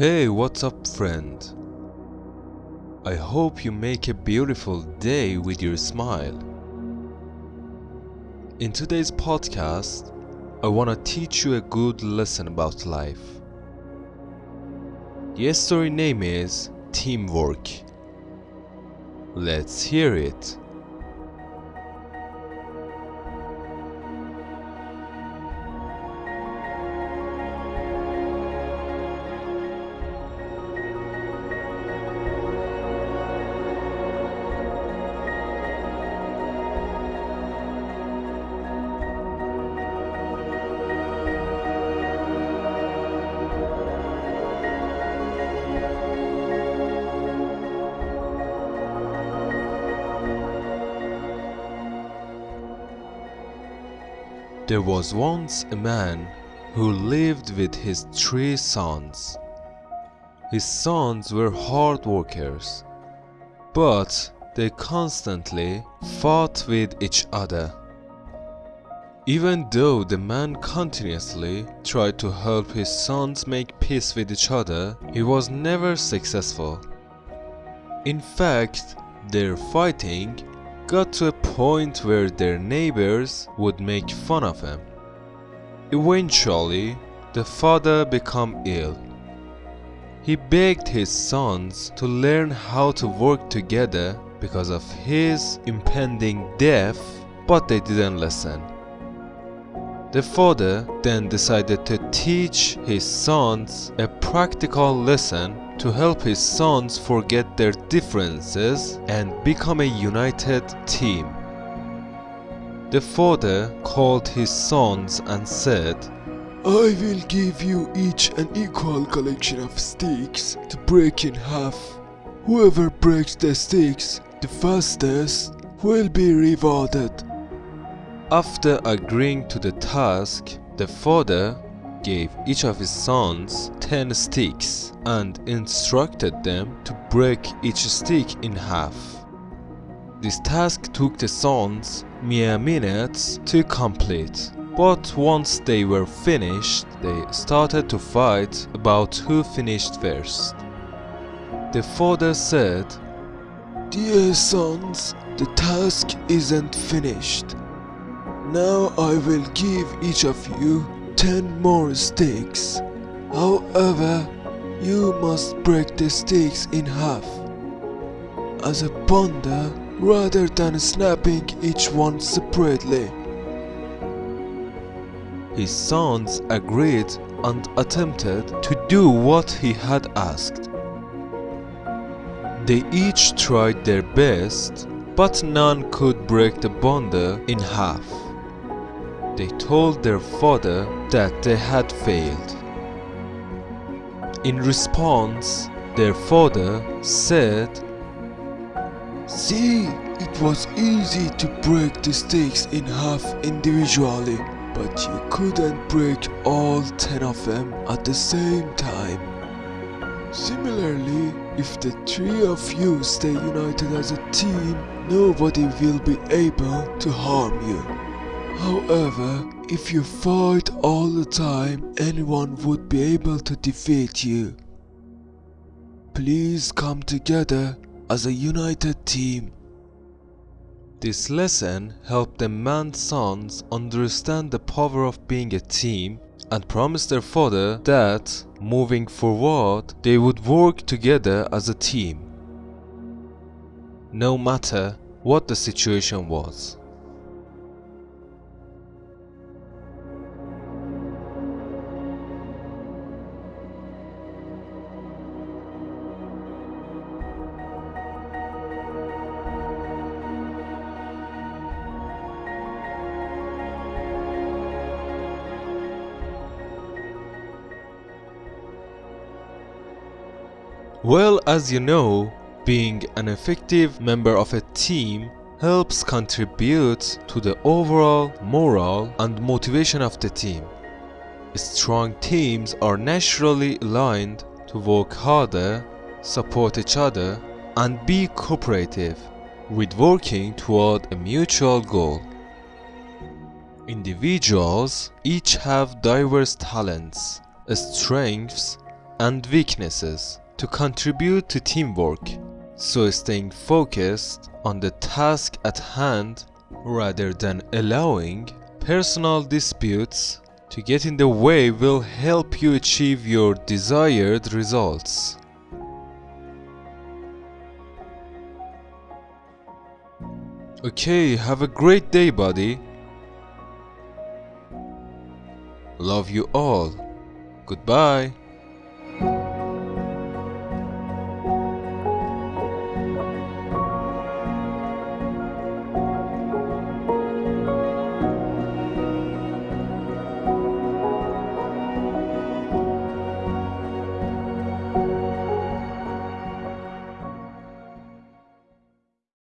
Hey, what's up, friend? I hope you make a beautiful day with your smile. In today's podcast, I want to teach you a good lesson about life. The story name is Teamwork. Let's hear it. There was once a man who lived with his three sons. His sons were hard workers, but they constantly fought with each other. Even though the man continuously tried to help his sons make peace with each other, he was never successful. In fact, their fighting got to a point where their neighbors would make fun of him. Eventually, the father became ill. He begged his sons to learn how to work together because of his impending death, but they didn't listen. The father then decided to teach his sons a practical lesson to help his sons forget their differences and become a united team. The father called his sons and said, I will give you each an equal collection of sticks to break in half. Whoever breaks the sticks the fastest will be rewarded. After agreeing to the task, the father gave each of his sons 10 sticks and instructed them to break each stick in half. This task took the sons mere minutes to complete, but once they were finished, they started to fight about who finished first. The father said, Dear sons, the task isn't finished. Now I will give each of you 10 more sticks. However, you must break the sticks in half as a bundle rather than snapping each one separately. His sons agreed and attempted to do what he had asked. They each tried their best, but none could break the bundle in half they told their father that they had failed. In response, their father said, See, it was easy to break the sticks in half individually, but you couldn't break all ten of them at the same time. Similarly, if the three of you stay united as a team, nobody will be able to harm you. However, if you fight all the time, anyone would be able to defeat you. Please come together as a united team. This lesson helped the man's sons understand the power of being a team and promised their father that, moving forward, they would work together as a team. No matter what the situation was. Well, as you know, being an effective member of a team helps contribute to the overall morale and motivation of the team. Strong teams are naturally aligned to work harder, support each other, and be cooperative with working toward a mutual goal. Individuals each have diverse talents, strengths, and weaknesses to contribute to teamwork. So staying focused on the task at hand rather than allowing personal disputes to get in the way will help you achieve your desired results. Okay, have a great day, buddy. Love you all. Goodbye.